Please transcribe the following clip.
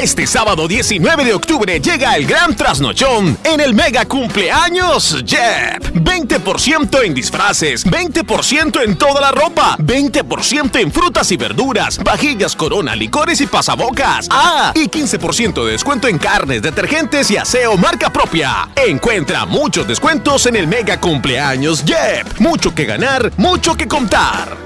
Este sábado 19 de octubre llega el gran trasnochón en el mega cumpleaños Jep. 20% en disfraces, 20% en toda la ropa, 20% en frutas y verduras, vajillas, corona, licores y pasabocas. Ah, y 15% de descuento en carnes, detergentes y aseo marca propia. Encuentra muchos descuentos en el mega cumpleaños Jep. Mucho que ganar, mucho que contar.